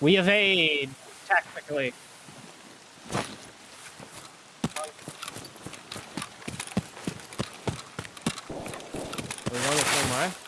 We evade, technically. Are we going the same way?